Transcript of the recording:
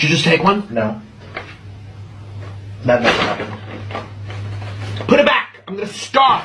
Did you just take one? No. That never happened. Put it back. I'm gonna starve.